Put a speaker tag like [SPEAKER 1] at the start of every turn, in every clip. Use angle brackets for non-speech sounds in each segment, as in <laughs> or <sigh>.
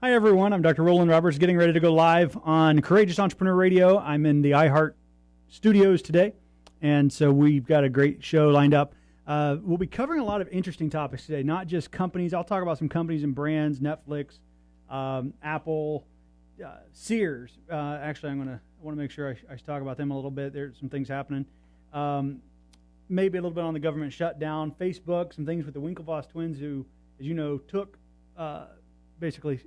[SPEAKER 1] Hi, everyone. I'm Dr. Roland Roberts, getting ready to go live on Courageous Entrepreneur Radio. I'm in the iHeart studios today, and so we've got a great show lined up. Uh, we'll be covering a lot of interesting topics today, not just companies. I'll talk about some companies and brands, Netflix, um, Apple, uh, Sears. Uh, actually, I'm going to want to make sure I, I, talk about them a little bit. There's some things happening. Um, maybe a little bit on the government shutdown, Facebook, some things with the Winklevoss twins, who, as you know, took uh, basically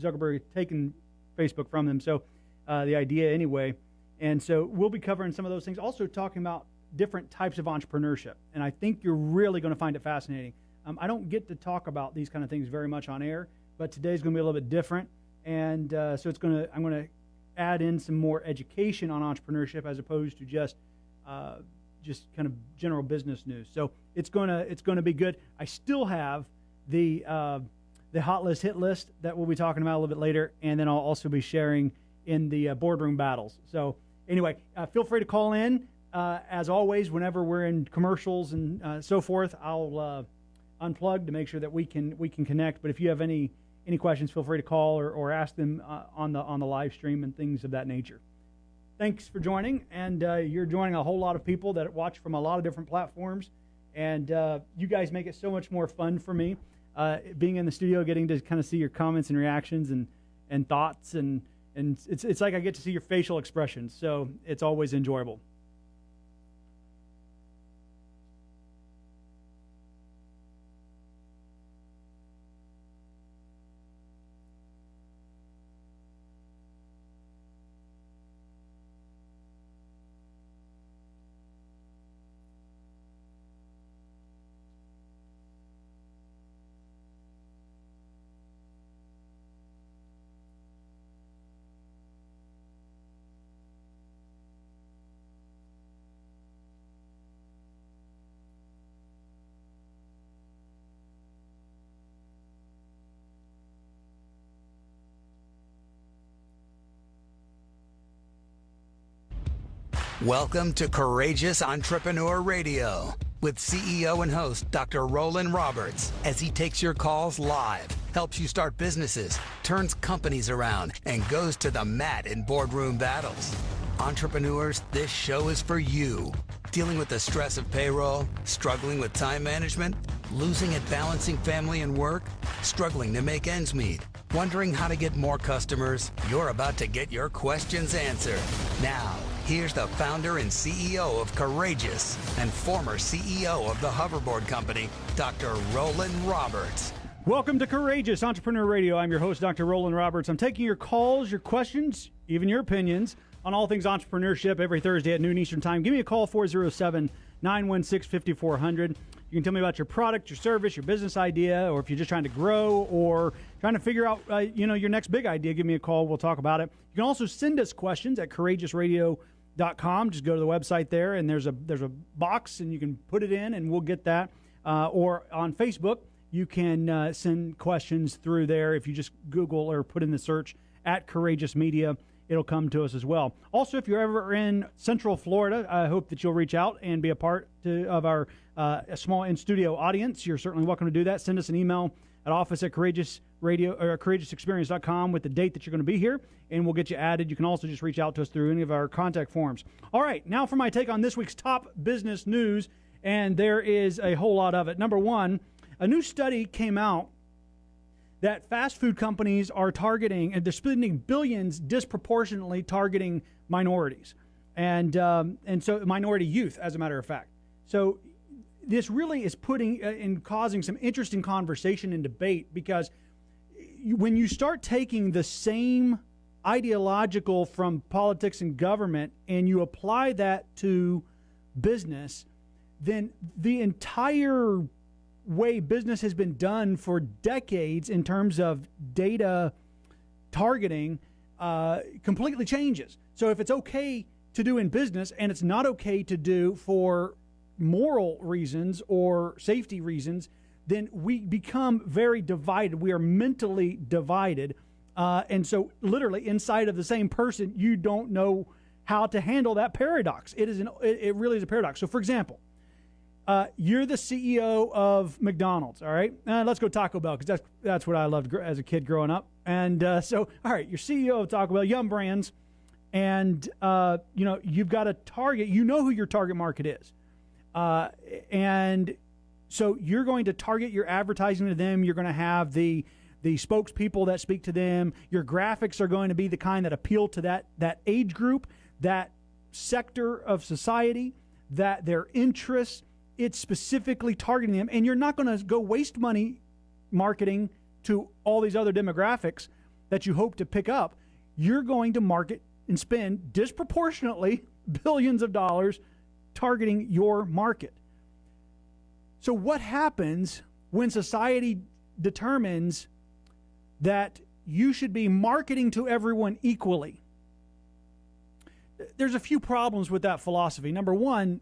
[SPEAKER 1] Zuckerberg taken Facebook from them. So uh, the idea, anyway. And so we'll be covering some of those things. Also talking about different types of entrepreneurship. And I think you're really going to find it fascinating. Um, I don't get to talk about these kind of things very much on air, but today's going to be a little bit different. And uh, so it's going to I'm going to add in some more education on entrepreneurship as opposed to just uh, just kind of general business news. So it's going to it's going to be good. I still have the uh, the hot list hit list that we'll be talking about a little bit later, and then I'll also be sharing in the uh, boardroom battles. So anyway, uh, feel free to call in. Uh, as always, whenever we're in commercials and uh, so forth, I'll uh, unplug to make sure that we can we can connect. But if you have any any questions, feel free to call or, or ask them uh, on the on the live stream and things of that nature. Thanks for joining, and you're joining a whole lot of people that watch from a lot of different platforms, and you guys make it so much more fun for me uh, being in the studio, getting to kind of see your comments and reactions and, and thoughts, and, and it's, it's like I get to see your facial expressions. So it's always enjoyable.
[SPEAKER 2] Welcome to Courageous Entrepreneur Radio with CEO and host Dr. Roland Roberts as he takes your calls live, helps you start businesses, turns companies around, and goes to the mat in boardroom battles. Entrepreneurs, this show is for you. Dealing with the stress of payroll, struggling with time management, losing at balancing family and work, struggling to make ends meet Wondering how to get more customers? You're about to get your questions answered. Now, here's the founder and CEO of Courageous and former CEO of the Hoverboard Company, Dr. Roland Roberts.
[SPEAKER 1] Welcome to Courageous Entrepreneur Radio. I'm your host, Dr. Roland Roberts. I'm taking your calls, your questions, even your opinions on all things entrepreneurship every Thursday at noon Eastern Time. Give me a call, 407 916 5400. You can tell me about your product, your service, your business idea, or if you're just trying to grow or trying to figure out, uh, you know, your next big idea. Give me a call. We'll talk about it. You can also send us questions at courageousradio.com. .Com just go to the website there, and there's a there's a box, and you can put it in, and we'll get that. Uh, or on Facebook, you can uh, send questions through there if you just Google or put in the search at Courageous Media it'll come to us as well. Also, if you're ever in Central Florida, I hope that you'll reach out and be a part to, of our uh, small in studio audience. You're certainly welcome to do that. Send us an email at office at courageous radio or courageousexperience.com with the date that you're going to be here and we'll get you added. You can also just reach out to us through any of our contact forms. All right now for my take on this week's top business news and there is a whole lot of it. Number one a new study came out that fast food companies are targeting and they're spending billions disproportionately targeting minorities and um, and so minority youth, as a matter of fact. So this really is putting uh, and causing some interesting conversation and debate because when you start taking the same ideological from politics and government and you apply that to business, then the entire way business has been done for decades in terms of data targeting uh, completely changes. So if it's okay to do in business and it's not okay to do for moral reasons or safety reasons, then we become very divided. We are mentally divided. Uh, and so, literally, inside of the same person, you don't know how to handle that paradox. It is an, it really is a paradox. So, for example, Uh, you're the CEO of McDonald's, all right? Uh, let's go Taco Bell because that's that's what I loved gr- as a kid growing up. And uh, so, all right, you're CEO of Taco Bell, Yum Brands, and uh, you know you've got a target. You know who your target market is, uh, and so you're going to target your advertising to them. You're going to have the the spokespeople that speak to them. Your graphics are going to be the kind that appeal to that that age group, that sector of society, that their interests it's specifically targeting them, and you're not going to go waste money marketing to all these other demographics that you hope to pick up. You're going to market and spend disproportionately <laughs> billions of dollars targeting your market. So, what happens when society determines that you should be marketing to everyone equally? There's a few problems with that philosophy. Number one,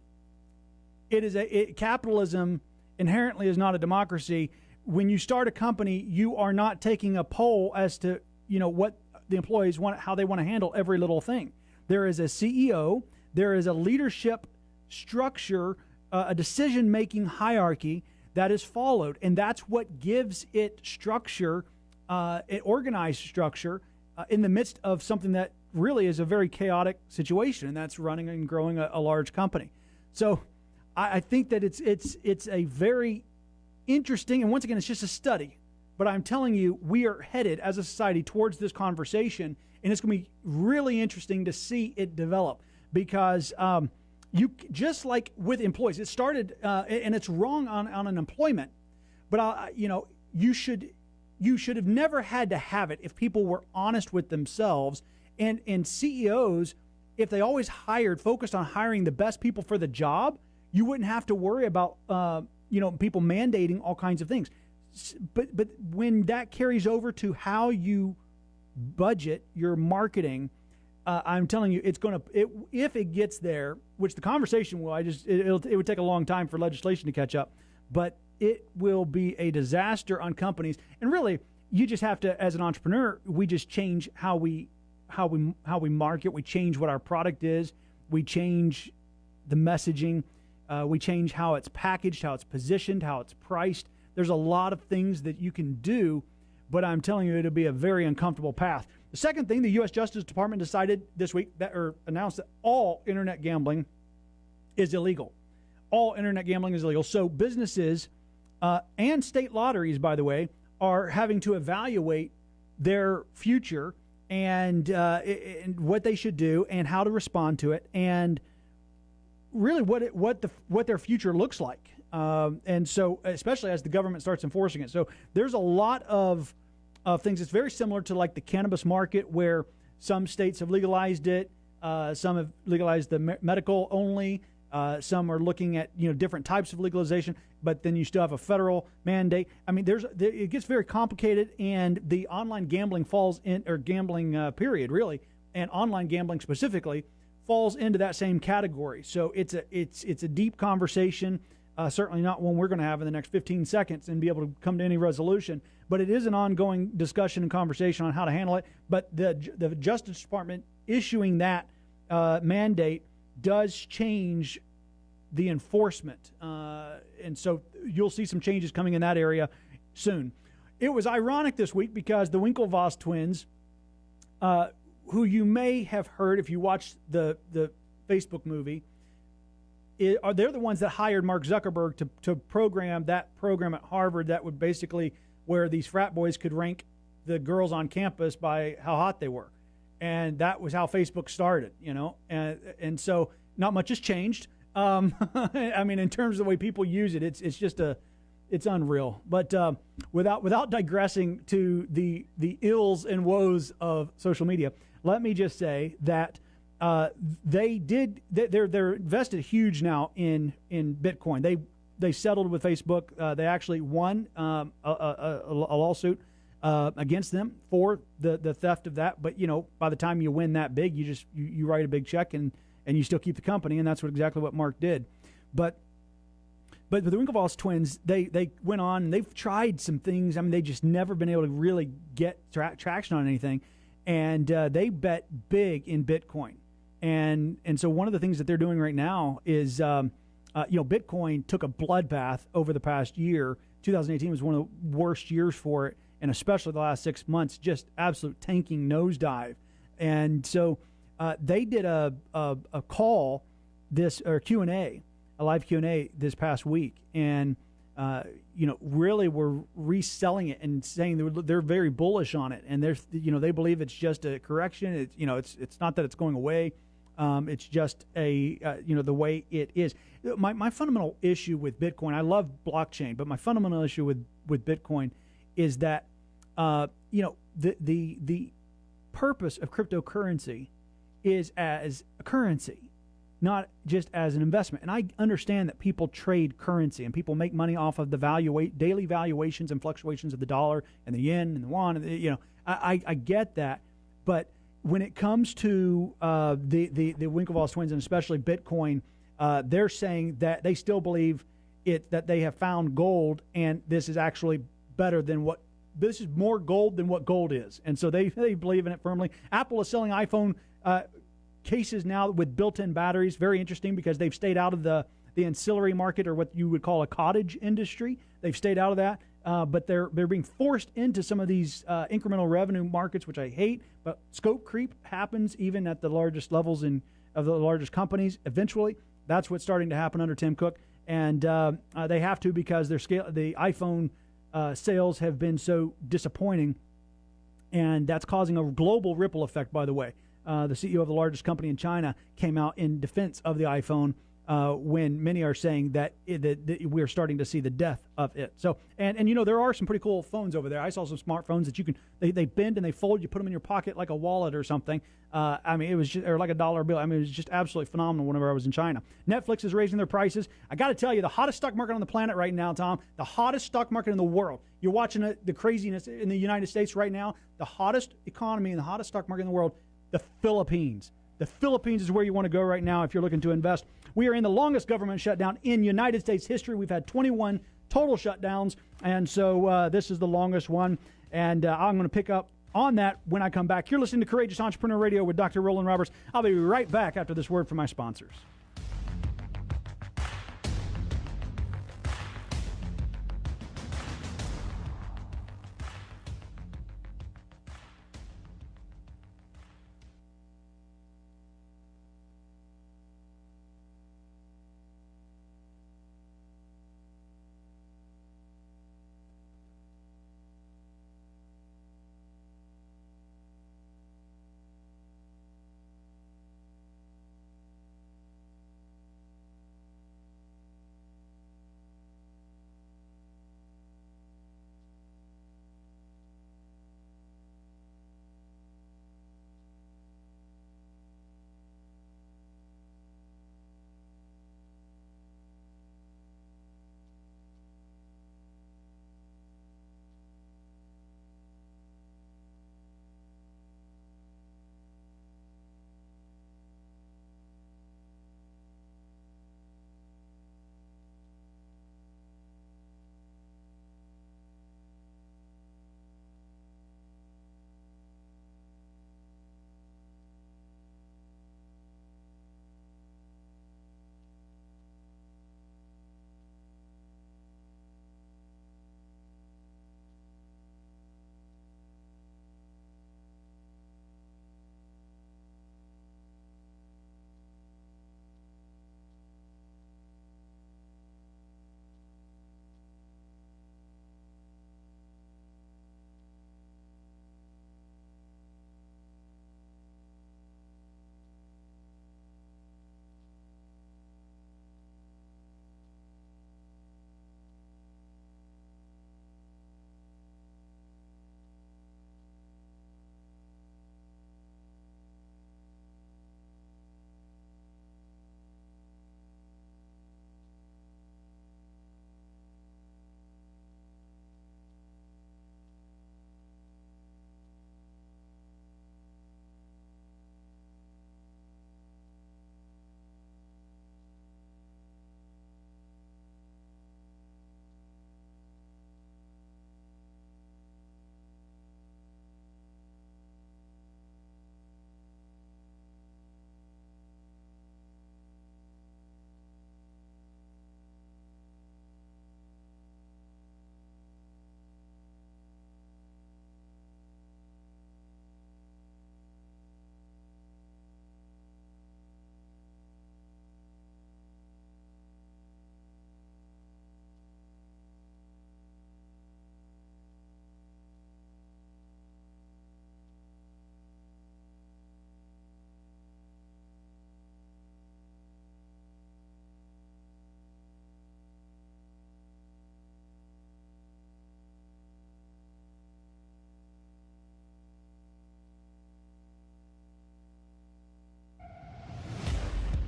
[SPEAKER 1] it is a it, capitalism inherently is not a democracy. When you start a company, you are not taking a poll as to you know what the employees want, how they want to handle every little thing. There is a CEO, there is a leadership structure, uh, a decision making hierarchy that is followed, and that's what gives it structure, uh, organized structure uh, in the midst of something that really is a very chaotic situation, and that's running and growing a, a large company. So I, I think that it's it's it's a very interesting, and once again, it's just a study. But I'm telling you, we are headed as a society towards this conversation, and it's going to be really interesting to see it develop because um, you just like with employees, it started, uh, and it's wrong on on an employment but I, you know, you should you should have never had to have it if people were honest with themselves and and CEOs if they always hired focused on hiring the best people for the job you wouldn't have to worry about uh, you know people mandating all kinds of things. But but when that carries over to how you budget your marketing, uh, I'm telling you, it's going to it, if it gets there, which the conversation will. I just it, it would take a long time for legislation to catch up, but it will be a disaster on companies. And really, you just have to, as an entrepreneur, we just change how we how we how we market. We change what our product is. We change the messaging. Uh, we change how it's packaged, how it's positioned, how it's priced. There's a lot of things that you can do, but I'm telling you, it'll be a very uncomfortable path. The second thing, the U.S. Justice Department decided this week that, or announced that all internet gambling is illegal. All internet gambling is illegal. So businesses uh, and state lotteries, by the way, are having to evaluate their future and, uh, and what they should do and how to respond to it and really what it, what the what their future looks like. Um, and so, especially as the government starts enforcing it, so there's a lot of of things. It's very similar to like the cannabis market, where some states have legalized it, uh, some have legalized the me- medical only. Uh, some are looking at you know different types of legalization, but then you still have a federal mandate. I mean, there's there, it gets very complicated, and the online gambling falls in or gambling uh, period really, and online gambling specifically falls into that same category. So it's a it's it's a deep conversation. Uh, certainly not one we're going to have in the next 15 seconds and be able to come to any resolution. But it is an ongoing discussion and conversation on how to handle it. But the the Justice Department issuing that uh, mandate does change the enforcement, uh, and so you'll see some changes coming in that area soon. It was ironic this week because the Winklevoss twins uh, who you may have heard if you watched the the Facebook movie, it, are they're the ones that hired Mark Zuckerberg to to program that program at Harvard that would basically where these frat boys could rank the girls on campus by how hot they were, and that was how Facebook started, you know, and and so not much has changed. Um, <laughs> I mean, in terms of the way people use it, it's it's just a it's unreal. But uh, without without digressing to the the ills and woes of social media, let me just say that uh, they did they're they're invested huge now in in Bitcoin. They they settled with Facebook. Uh, they actually won um, a, a, a, lawsuit uh, against them for the the theft of that. But you know, by the time you win that big, you just you, you write a big check and and you still keep the company, and that's what exactly what Mark did. But but the Winklevoss twins, they they went on and they've tried some things. I mean, they just never been able to really get tra- traction on anything and uh, they bet big in Bitcoin. And and so one of the things that they're doing right now is um, uh, you know, Bitcoin took a bloodbath over the past year. 2018 was one of the worst years for it, and especially the last six months, just absolute tanking nosedive. And so uh, they did a, a, a call this or Q and A, a live Q and A this past week, and uh, you know really were reselling it and saying they're, they're very bullish on it, and they're you know they believe it's just a correction. It's you know it's it's not that it's going away. Um, it's just a uh, you know the way it is. My my fundamental issue with Bitcoin, I love blockchain, but my fundamental issue with with Bitcoin is that uh, you know the the the purpose of cryptocurrency is as a currency not just as an investment. And I understand that people trade currency and people make money off of the value daily valuations and fluctuations of the dollar and the yen and the yuan. And the, you know, I, I, get that, but when it comes to uh, the, the the Winklevoss twins and especially Bitcoin, uh, they're saying that they still believe it that they have found gold and this is actually better than what this is more gold than what gold is, and so they they believe in it firmly. Apple is selling iPhone. Uh, cases now with built-in batteries. Very interesting because they've stayed out of the the ancillary market or what you would call a cottage industry. They've stayed out of that, uh, but they're they're being forced into some of these uh, incremental revenue markets, which I hate. But scope creep happens even at the largest levels in of the largest companies. Eventually, that's what's starting to happen under Tim Cook, and uh, uh they have to because their scale the iPhone uh, sales have been so disappointing, and that's causing a global ripple effect. By the way, uh, the CEO of the largest company in China, came out in defense of the iPhone uh, when many are saying that, it, that, that, we're starting to see the death of it. So, and, and you know, there are some pretty cool phones over there. I saw some smartphones that you can, they, they bend and they fold, you put them in your pocket like a wallet or something. Uh, I mean, it was just, or like a dollar bill. I mean, it was just absolutely phenomenal whenever I was in China. Netflix is raising their prices. I got to tell you, the hottest stock market on the planet right now, Tom, the hottest stock market in the world. You're watching it, the craziness in the United States right now, the hottest economy and the hottest stock market in the world the Philippines. The Philippines is where you want to go right now if you're looking to invest. We are in the longest government shutdown in United States history. We've had 21 total shutdowns, and so uh, this is the longest one. And uh, I'm going to pick up on that when I come back. You're listening to Courageous Entrepreneur Radio with Dr. Roland Roberts. I'll be right back after this word from my sponsors.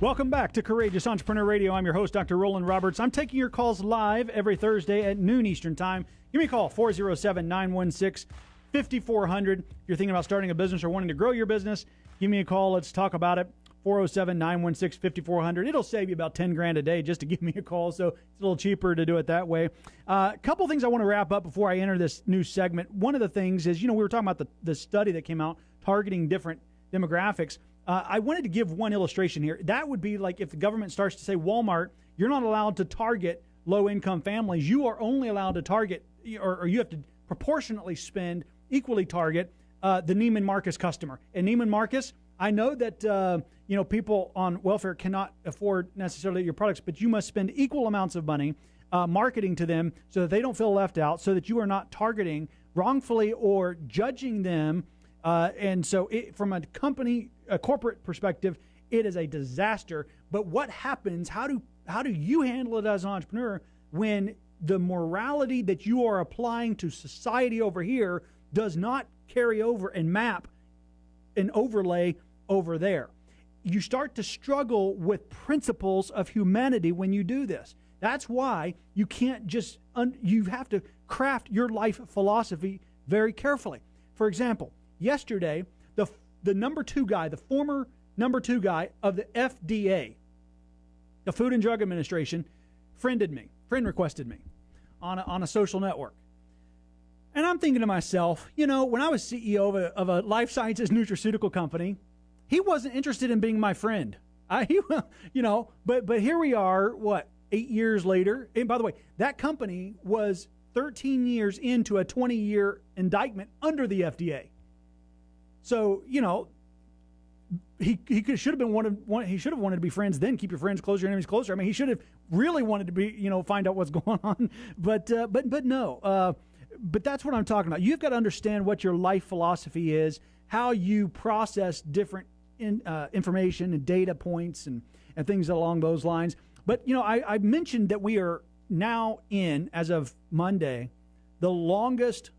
[SPEAKER 1] Welcome back to Courageous Entrepreneur Radio. I'm your host, Dr. Roland Roberts. I'm taking your calls live every Thursday at noon Eastern Time. Give me a call, 407 916 5400. If you're thinking about starting a business or wanting to grow your business, give me a call. Let's talk about it. 407 916 5400. It'll save you about 10 grand a day just to <laughs> give me a call, so it's a little cheaper to do it that way. A uh, couple things I want to wrap up before I enter this new segment. One of the things is, you know, we were talking about the, the study that came out targeting different demographics. Uh, I wanted to give one illustration here. That would be like if the government starts to say, Walmart, you're not allowed to target low income families. You are only allowed to target, or, or you have to proportionately spend, equally target uh, the Neiman Marcus customer. And Neiman Marcus, I know that uh, you know people on welfare cannot afford necessarily your products, but you must spend equal amounts of money uh, marketing to them so that they don't feel left out, so that you are not targeting wrongfully or judging them. Uh, and so, it, from a company a corporate perspective, it is a disaster. But what happens? How do how do you handle it as an entrepreneur when the morality that you are applying to society over here does not carry over and map and overlay over there? You start to struggle with principles of humanity when you do this. That's why you can't just un- you have to craft your life philosophy very carefully. For example, yesterday the number two guy, the former number two guy of the FDA, the Food and Drug Administration, friended me, friend requested me on a, on a social network. And I'm thinking to myself, you know, when I was CEO of a, of a life sciences nutraceutical company, he wasn't interested in being my friend. I, <laughs> he, you know, but but here we are, what eight years later. And by the way, that company was 13 years into a 20 year indictment under the FDA. So you know, he he should have been wanted. One, he should have wanted to be friends. Then keep your friends closer, your enemies closer. I mean, he should have really wanted to be you know find out what's <laughs> going on. But uh, but but no. Uh, but that's what I'm talking about. You've got to understand what your life philosophy is, how you process different in, uh, information and data points and and things along those lines. But you know, I, I mentioned that we are now in as of Monday the longest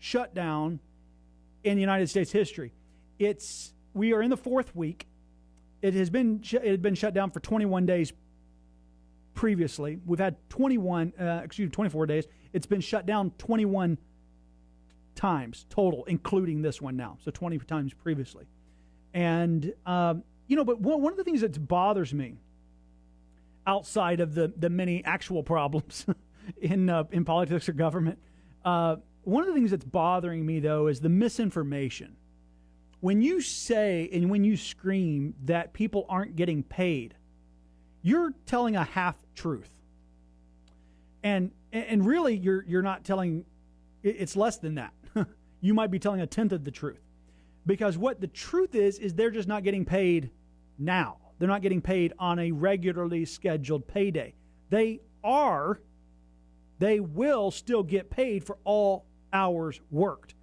[SPEAKER 1] shutdown in the United States history. It's we are in the fourth week. It has been it had been shut down for 21 days previously. We've had 21, uh, excuse me, 24 days. It's been shut down 21 times total, including this one now. So 20 times previously. And um, you know, but one, one of the things that bothers me outside of the the many actual problems <laughs> in uh, in politics or government. Uh, one of the things that's bothering me, though, is the misinformation. When you say and when you scream that people aren't getting paid, you're telling a half truth. And and really, you're you're not telling. It's less than that. <laughs> you might be telling a tenth of the truth, because what the truth is is they're just not getting paid now. They're not getting paid on a regularly scheduled payday. They are. They will still get paid for all hours worked.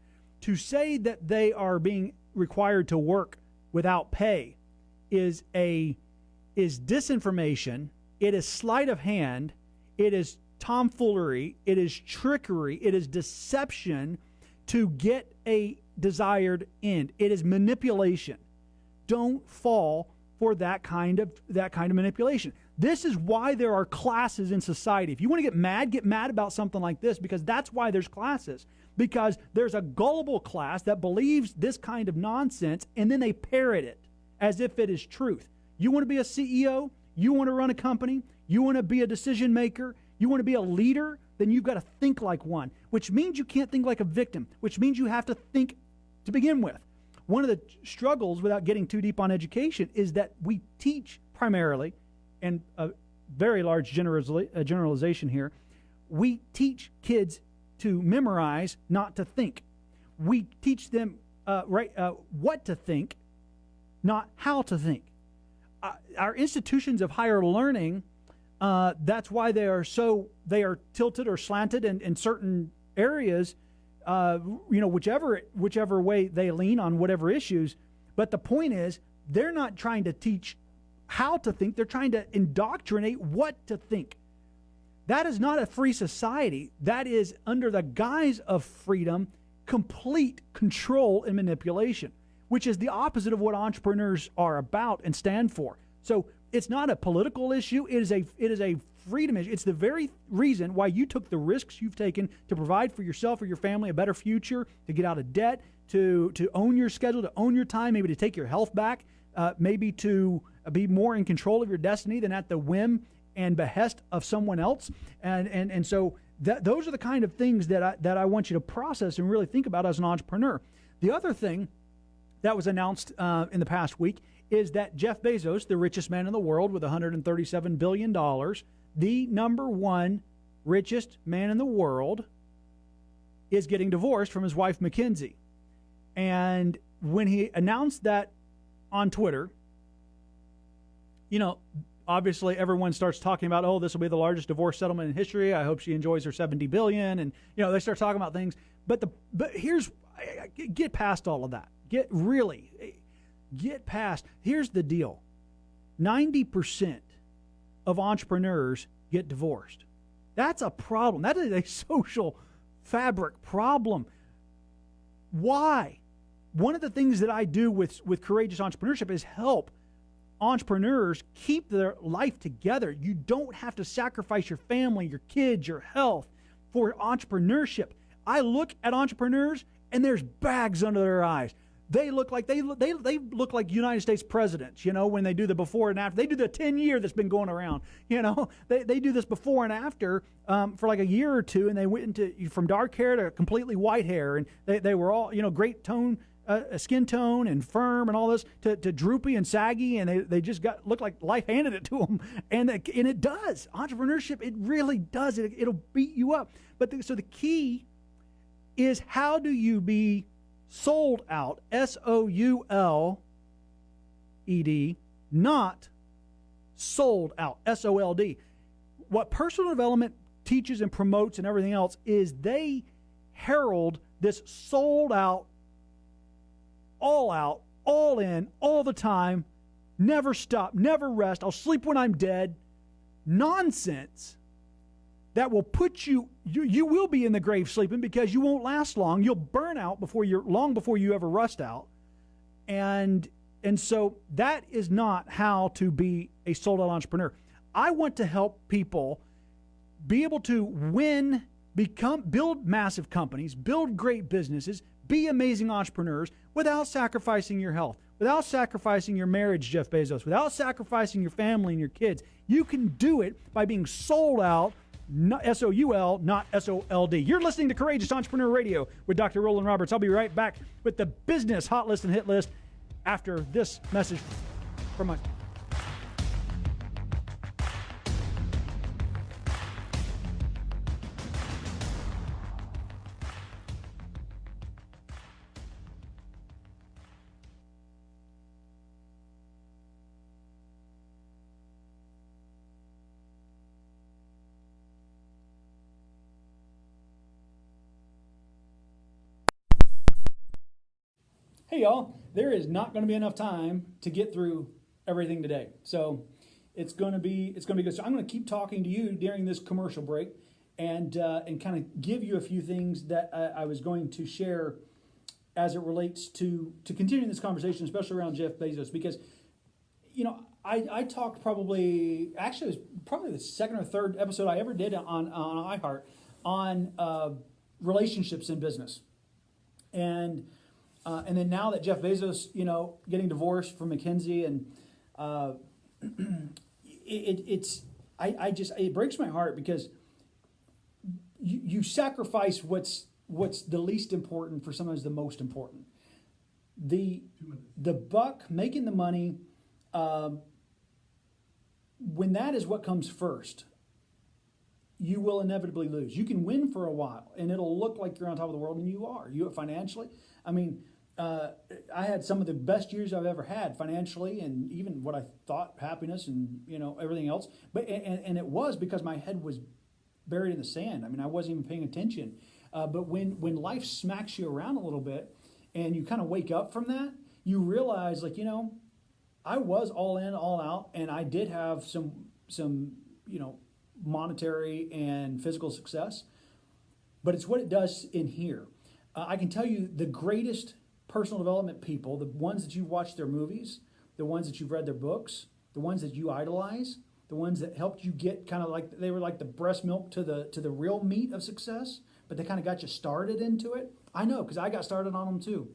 [SPEAKER 1] To say that they are being required to work without pay is a is disinformation, it is sleight of hand, it is tomfoolery, it is trickery, it is deception to get a desired end. It is manipulation. Don't fall for that kind of that kind of manipulation. This is why there are classes in society. If you want to get mad, get mad about something like this because that's why there's classes because there's a gullible class that believes this kind of nonsense and then they parrot it as if it is truth. You want to be a CEO? You want to run a company? You want to be a decision maker? You want to be a leader? Then you've got to think like one, which means you can't think like a victim, which means you have to think to begin with. One of the struggles, without getting too deep on education, is that we teach primarily, and a very large uh, generalization here, we teach kids to memorize, not to think. We teach them uh, right uh, what to think, not how to think. Uh, our institutions of higher learning, uh, that's why they are so they are tilted or slanted in, in certain areas. Uh, you know, whichever whichever way they lean on whatever issues. But the point is, they're not trying to teach how to think; they're trying to indoctrinate what to think. That is not a free society. That is, under the guise of freedom, complete control and manipulation, which is the opposite of what entrepreneurs are about and stand for. So it's not a political issue. It is a it is a freedom issue. It's the very reason why you took the risks you've taken to provide for yourself or your family a better future, to get out of debt, to to own your schedule, to own your time, maybe to take your health back, uh, maybe to be more in control of your destiny than at the whim and behest of someone else. And and and so that, those are the kind of things that I, that I want you to process and really think about as an entrepreneur. The other thing that was announced uh, in the past week is that Jeff Bezos, the richest man in the world with 137 billion dollars, the number one richest man in the world, is getting divorced from his wife Mackenzie. And when he announced that on Twitter, you know, obviously everyone starts talking about, oh, this will be the largest divorce settlement in history. I hope she enjoys her 70 billion, and you know, they start talking about things. But the but here's get past all of that. Get really get past. Here's the deal: 90 percent of entrepreneurs get divorced. That's a problem. That is a <laughs> social fabric problem. Why? One of the things that I do with, with courageous entrepreneurship is help entrepreneurs keep their life together. You don't have to sacrifice your family, your kids, your health for entrepreneurship. I look at entrepreneurs and there's bags under their eyes they look like they they they look like United States presidents, you know, when they do the before and after. They do the 10 year that's been going around, <laughs> you know. They, they do this before and after um, for like a year or two, and they went into from dark hair to completely white hair, and they, they were all, you know, great tone, uh, skin tone and firm and all this to, to droopy and saggy, and they, they just got looked like life handed it to them, and and it does entrepreneurship. It really does. It it'll beat you up. But the, so the key is how do you be sold out, S O U L E D, not sold out, S O L D. What personal development teaches and promotes and everything else is they herald this sold out, all out, all in, all the time, never stop, never rest, I'll sleep when I'm dead nonsense that will put you, you you will be in the grave sleeping because you won't last long. You'll burn out before you're long before you ever rust out. And and so that is not how to be a sold out entrepreneur. I want to help people be able to win, become build massive companies, build great businesses, be amazing entrepreneurs without sacrificing your health, without sacrificing your marriage, Jeff Bezos, without sacrificing your family and your kids. You can do it by being sold out S O U L, not S O L D. You're listening to Courageous Entrepreneur Radio with Dr. Roland Roberts. I'll be right back with the business hot list and hit list after this message from my. Hey, y'all, there is not going to be enough time to get through everything today. So it's going to be it's going to be good. So I'm going to keep talking to you during this commercial break and uh, and kind of give you a few things that I, I, was going to share as it relates to to continuing this conversation, especially around Jeff Bezos, because you know I, I talked probably actually it was probably the second or third episode I ever did on on iHeart on uh, relationships in business, and uh, and then now that Jeff Bezos, you know, getting divorced from Mackenzie, and uh, <clears throat> it, it's I, I just it breaks my heart because you, you sacrifice what's what's the least important for sometimes the most important. The the buck making the money. Um, when that is what comes first, you will inevitably lose. You can win for a while, and it'll look like you're on top of the world, and you are. You financially. I mean, uh, I had some of the best years I've ever had financially, and even what I thought happiness and you know everything else. But and, and it was because my head was buried in the sand. I mean, I wasn't even paying attention. Uh, but when when life smacks you around a little bit, and you kind of wake up from that, you realize like you know, I was all in, all out, and I did have some some you know monetary and physical success. But it's what it does in here. Uh, I can tell you the greatest personal development people, the ones that you've watched their movies, the ones that you've read their books, the ones that you idolize, the ones that helped you get kind of like they were like the breast milk to the to the real meat of success, but they kind of got you started into it. I know because I got started on them too.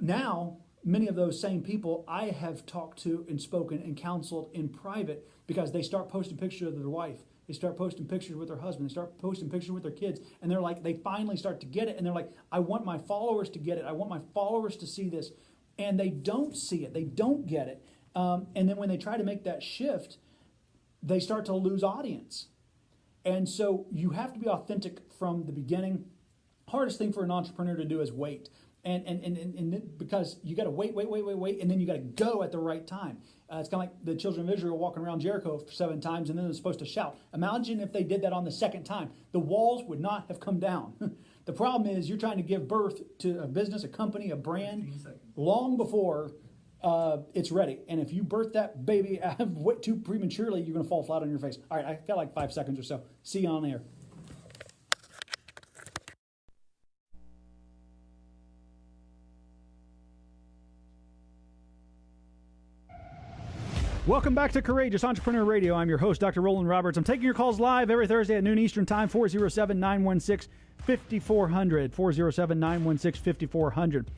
[SPEAKER 1] Now, many of those same people I have talked to and spoken and counseled in private because they start posting pictures of their wife. They start posting pictures with their husband. They start posting pictures with their kids. And they're like, they finally start to get it. And they're like, I want my followers to get it. I want my followers to see this. And they don't see it. They don't get it. Um, and then when they try to make that shift, they start to lose audience. And so you have to be authentic from the beginning. Hardest thing for an entrepreneur to do is wait and and and, and, and because you got to wait, wait, wait, wait, wait, and then you got to go at the right time. Uh, it's kind of like the children of Israel walking around Jericho for seven times, and then they're supposed to shout. Imagine if they did that on the second time, the walls would not have come down. <laughs> the problem is you're trying to give birth to a business, a company, a brand, long before uh, it's ready. And if you birth that baby <laughs> too prematurely, you're going to fall flat on your face. All right, I got like five seconds or so. See you on air. Welcome back to Courageous Entrepreneur Radio. I'm your host, Dr. Roland Roberts. I'm taking your calls live every Thursday at noon Eastern Time, 407 916 5400. 407 916 5400.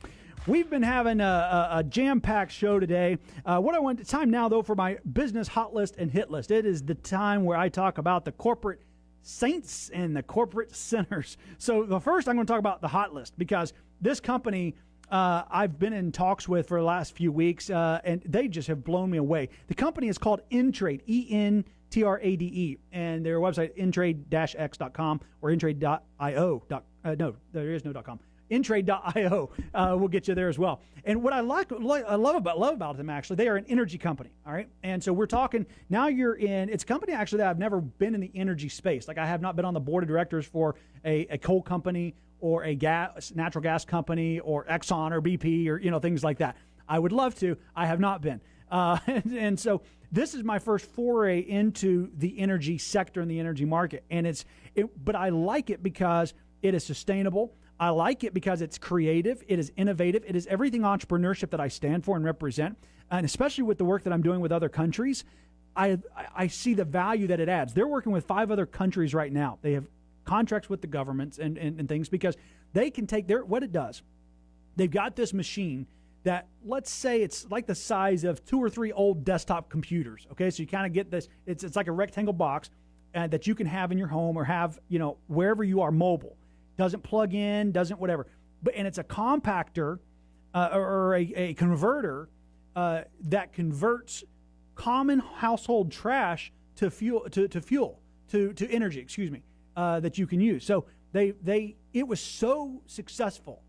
[SPEAKER 1] We've been having a, a, a jam packed show today. Uh, what I want, it's time now, though, for my business hot list and hit list. It is the time where I talk about the corporate saints and the corporate sinners. So, the first, I'm going to talk about the hot list because this company uh, I've been in talks with for the last few weeks, uh, and they just have blown me away. The company is called Entrade, E N T R A D E, and their website, entrade x.com or entrade.io. Uh, no, there is no .com. Entrade.io uh, will get you there as well. And what I like, like, I love about love about them actually, they are an energy company. All right, and so we're talking now. You're in. It's a company actually that I've never been in the energy space. Like I have not been on the board of directors for a, a coal company or a gas, natural gas company or Exxon or BP or you know things like that. I would love to. I have not been, uh, <laughs> and, and, so this is my first foray into the energy sector and the energy market, and it's it, but I like it because it is sustainable. I like it because it's creative, it is innovative, it is everything entrepreneurship that I stand for and represent, and especially with the work that I'm doing with other countries. I, I see the value that it adds. They're working with five other countries right now. They have contracts with the governments and, and, and things because they can take their what it does. They've got this machine that let's say it's like the size of two or three old desktop computers. Okay, so you kind of get this. It's it's like a rectangle box uh, that you can have in your home or have you know wherever you are mobile. Doesn't plug in, doesn't whatever. But and it's a compactor uh, or a, a converter uh, that converts common household trash to fuel to, to fuel to to energy. Excuse me uh, that you can use. So they they it was so successful.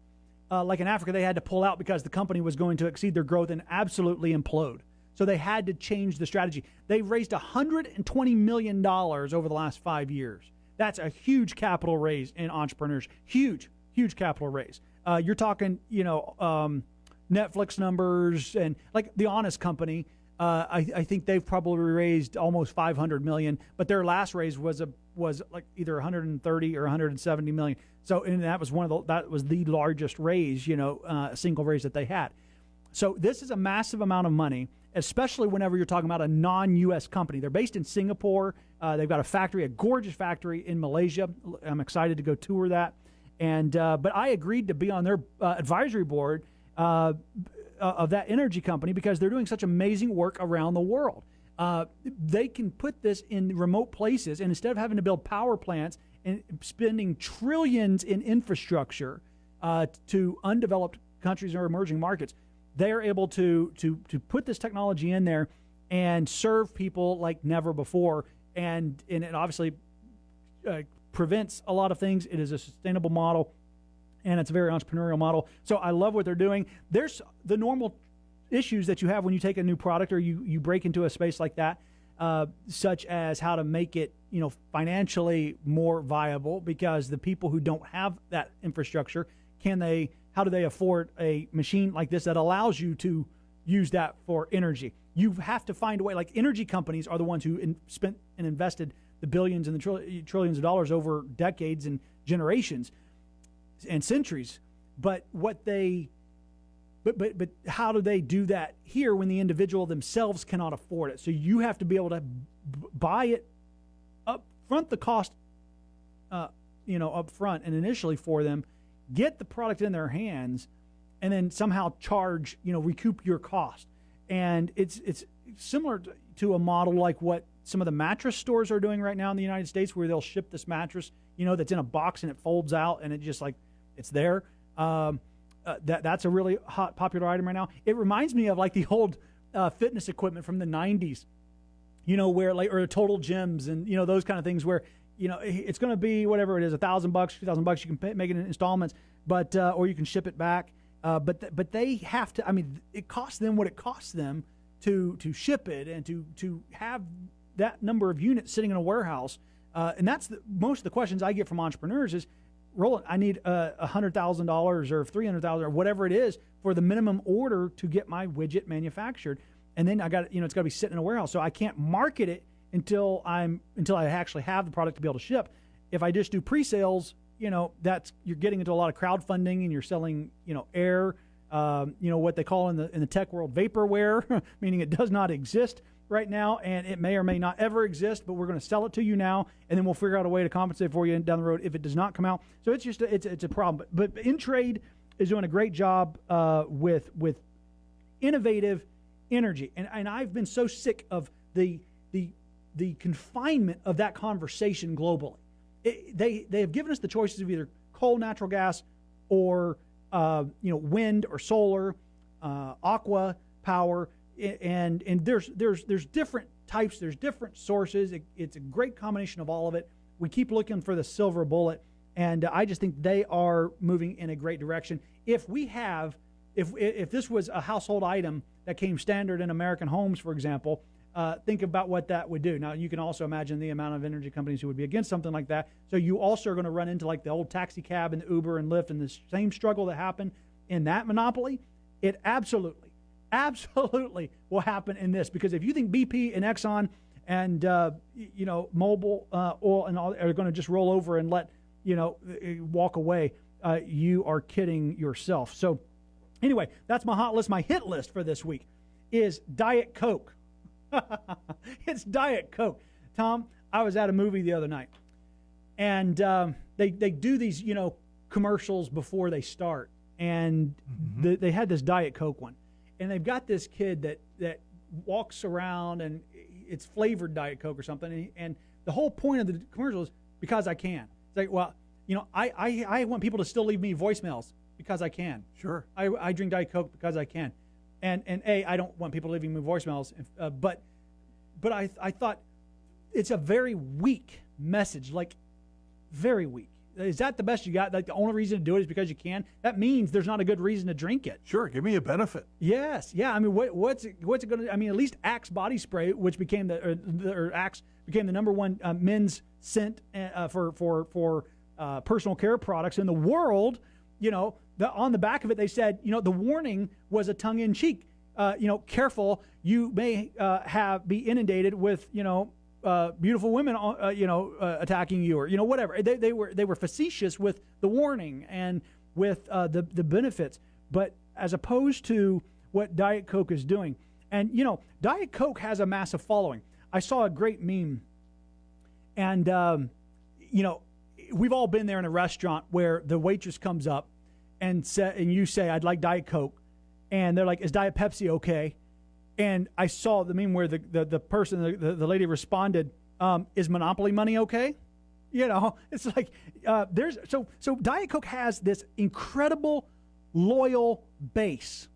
[SPEAKER 1] Uh, like in Africa, they had to pull out because the company was going to exceed their growth and absolutely implode. So they had to change the strategy. They've raised 120 million dollars over the last five years. That's a huge capital raise in entrepreneurs. Huge, huge capital raise. Uh, you're talking, you know, um, Netflix numbers and like the Honest Company. Uh, I, I, think they've probably raised almost 500 million, but their last raise was a was like either 130 or 170 million. So, and that was one of the that was the largest raise, you know, uh, single raise that they had. So this is a massive amount of money, especially whenever you're talking about a non-U.S. company. They're based in Singapore. Uh, they've got a factory, a gorgeous factory in Malaysia. I'm excited to go tour that. And uh, but I agreed to be on their uh, advisory board uh, of that energy company because they're doing such amazing work around the world uh, they can put this in remote places, and instead of having to build power plants and spending trillions in infrastructure uh, to undeveloped countries or emerging markets, they are able to to to put this technology in there and serve people like never before. And and it obviously uh, prevents a lot of things. It is a sustainable model, and it's a very entrepreneurial model. So I love what they're doing. There's the normal issues that you have when you take a new product or you, you break into a space like that, uh, such as how to make it you know financially more viable because the people who don't have that infrastructure can they how do they afford a machine like this that allows you to use that for energy you have to find a way like energy companies are the ones who in, spent and invested the billions and the trill- trillions of dollars over decades and generations and centuries but what they but but but how do they do that here when the individual themselves cannot afford it? So you have to be able to b- buy it up front the cost, uh, you know, up front and initially for them, get the product in their hands, and then somehow charge, you know, recoup your cost. And it's it's similar to a model like what some of the mattress stores are doing right now in the United States, where they'll ship this mattress, you know, that's in a box and it folds out and it just like it's there. Um, uh, that that's a really hot popular item right now. It reminds me of like the old uh, fitness equipment from the '90s, you know, where like or total gyms and you know those kind of things where you know it's going to be whatever it is, a thousand bucks, two thousand bucks. You can pay, make it in installments, but uh, or you can ship it back. Uh, but th- but they have to. I mean, it costs them what it costs them to to ship it and to to have that number of units sitting in a warehouse. Uh, and that's the, most of the questions I get from entrepreneurs is, Roland, I need uh, a hundred thousand dollars or three hundred thousand or whatever it is for the minimum order to get my widget manufactured, and then I got you know it's got to be sitting in a warehouse, so I can't market it until I'm until I actually have the product to be able to ship. If I just do pre-sales, you know that's you're getting into a lot of crowdfunding and you're selling you know air, um, you know what they call in the in the tech world vaporware, <laughs> meaning it does not exist right now, and it may or may not ever exist, but we're going to sell it to you now, and then we'll figure out a way to compensate for you down the road if it does not come out. So it's just a, it's it's a problem. But, but Entrade is doing a great job uh, with with innovative energy, and and I've been so sick of the the confinement of that conversation globally. It, they they have given us the choices of either coal, natural gas, or uh, you know wind or solar, uh, aqua power. And and there's there's there's different types there's different sources. It, it's a great combination of all of it. We keep looking for the silver bullet and i just think they are moving in a great direction. If we have if if this was a household item that came standard in american homes for example uh, think about what that would do now you can also imagine the amount of energy companies who would be against something like that so you also are going to run into like the old taxi cab and uber and lyft and the same struggle that happened in that monopoly it absolutely absolutely will happen in this because if you think BP and Exxon and uh, you know Mobil uh, oil and all are going to just roll over and let you know walk away, uh, you are kidding yourself. So anyway, that's my hot list. My hit list for this week is Diet Coke. <laughs> it's Diet Coke. Tom, I was at a movie the other night, and um, they they do these you know commercials before they start, and mm-hmm. the, they had this Diet Coke one and they've got this kid that that walks around and it's flavored Diet Coke or something, and, and the whole point of the commercial is because I can. It's like, well, you know, I, I, I want people to still leave me voicemails because I can.
[SPEAKER 3] Sure.
[SPEAKER 1] I, I drink Diet Coke because I can, and and a I don't want people leaving me voicemails, uh, but but I I thought it's a very weak message, like very weak. Is that the best you got? Like the only reason to do it is because you can. That means there's not a good reason to drink it.
[SPEAKER 3] Sure, give me a benefit.
[SPEAKER 1] Yes, yeah. I mean, what, what's it, what's it going to? I mean, at least Axe body spray, which became the or, the, or Axe became the number one uh, men's scent uh, for for for uh, personal care products in the world. You know, the, on the back of it they said, you know, the warning was a tongue in cheek. Uh, you know, careful, you may uh, have be inundated with you know uh, beautiful women, uh, you know, uh, attacking you or you know whatever. They, they were they were facetious with the warning and with uh, the the benefits, but as opposed to what Diet Coke is doing, and you know, Diet Coke has a massive following. I saw a great meme, and um, you know, we've all been there in a restaurant where the waitress comes up and say, and you say, "I'd like Diet Coke," and they're like, "Is Diet Pepsi okay?" And I saw the meme where the, the, the person, the, the, the lady responded, um, Is Monopoly money okay? You know, <laughs> it's like uh, there's so so Diet Coke has this incredible loyal base.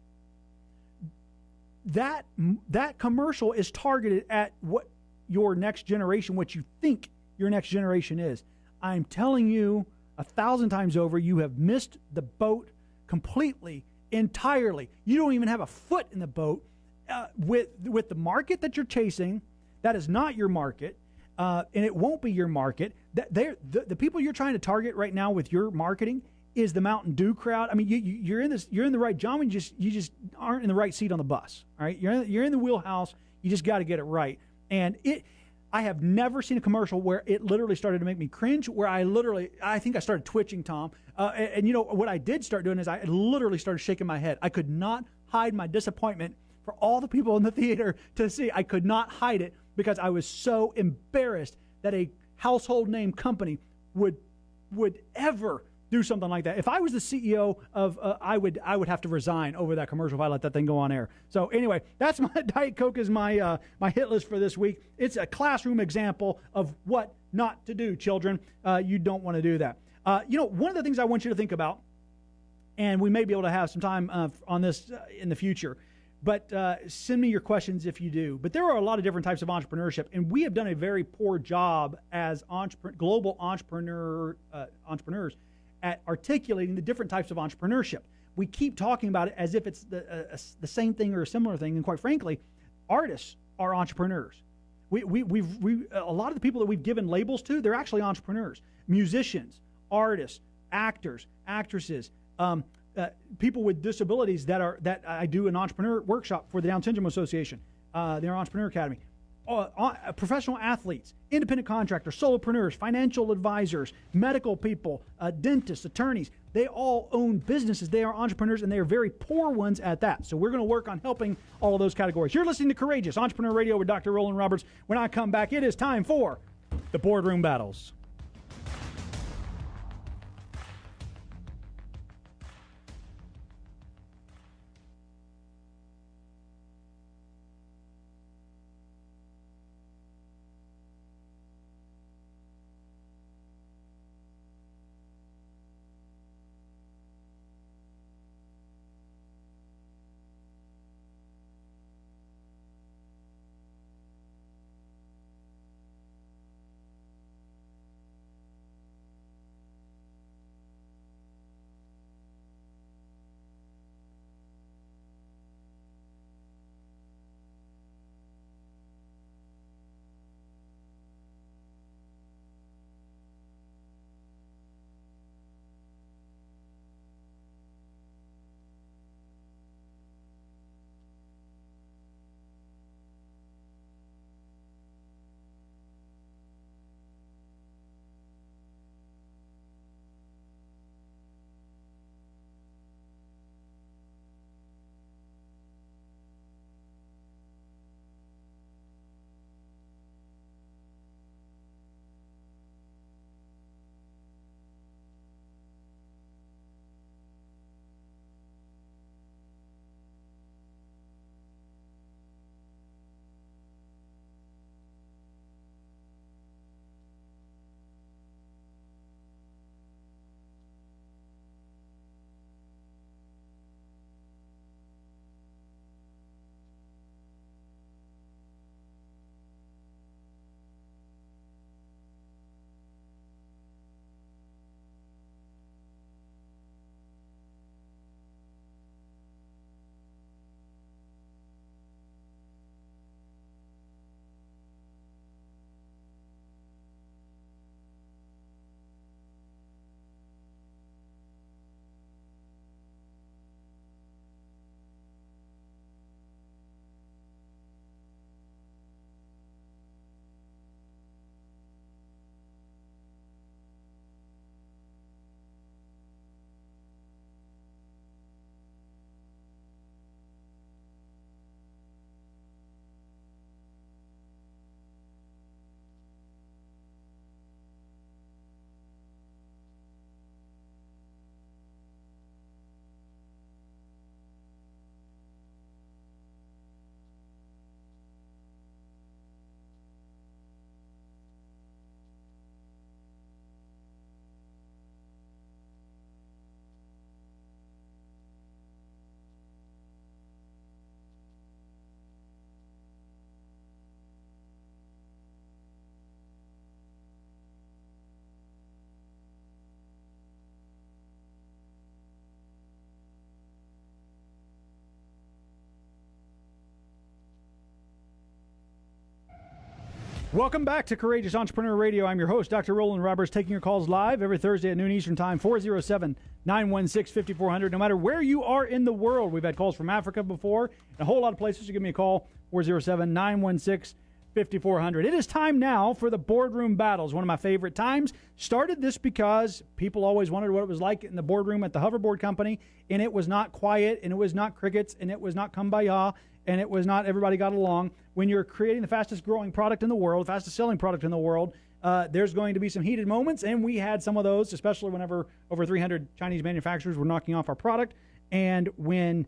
[SPEAKER 1] That that commercial is targeted at what your next generation, what you think your next generation is. I'm telling you a thousand times over, you have missed the boat completely, entirely. You don't even have a foot in the boat uh, with with the market that you're chasing, that is not your market, uh, and it won't be your market. That the, the people you're trying to target right now with your marketing is the Mountain Dew crowd. I mean, you, are in this, you're in the right John. You just you just aren't in the right seat on the bus. All right, you're in, you're in the wheelhouse. You just got to get it right. And it, I have never seen a commercial where it literally started to make me cringe. Where I literally, I think I started twitching, Tom. Uh, and, and, you know what I did start doing is I literally started shaking my head. I could not hide my disappointment for all the people in the <laughs> theater to see. I could not hide it because I was so embarrassed that a household name company would would ever do something like that. If I was the CEO of, uh, I would I would have to resign over that commercial if I let that thing go on air. So anyway, <laughs> that's my Diet Coke is my uh, my hit list for this week. It's a classroom example of what not to do, children. Uh, you don't want to do that. Uh, you know, one of the things I want you to think about, and we may be able to have some time uh, on this uh, in the future. But send me your questions if you do. But there are a lot of different types of entrepreneurship, and we have done a very poor job as global entrepreneur entrepreneurs at articulating the different types of entrepreneurship. We keep talking about it as if it's the, uh, the same thing or a similar thing. And quite frankly, artists are entrepreneurs. We, we, we've, we, a lot of the people that we've given labels to, they're actually entrepreneurs. Musicians, artists, actors, actresses, um, uh, people with disabilities that are that I do an entrepreneur workshop for the Down Syndrome Association, uh, their Entrepreneur Academy. Uh, uh, professional athletes, independent contractors, solopreneurs, financial advisors, medical people, uh, dentists, attorneys. They all own businesses. They are entrepreneurs, and they are very poor ones at that. So we're going to work on helping all of those categories. You're listening to Courageous Entrepreneur Radio with Dr. Roland Roberts. When I come back, it is time for the boardroom battles. Welcome back to Courageous Entrepreneur Radio. I'm your host, Dr. Roland Roberts, taking your calls live every Thursday at noon Eastern Time, 407 916 5400. No matter where you are in the world, we've had calls from Africa before, a whole lot of places. So give me a call, 407 916 5400. It is time now for the boardroom battles, one of my favorite times. Started this because people always wondered what it was like in the boardroom at the hoverboard company, and it was not quiet, and it was not crickets, and it was not kumbaya, and it was not everybody got along. When you're creating the fastest growing product in the world, fastest selling product in the world, uh, there's going to be some heated moments, and we had some of those, especially whenever over 300 Chinese manufacturers were knocking off our product, and when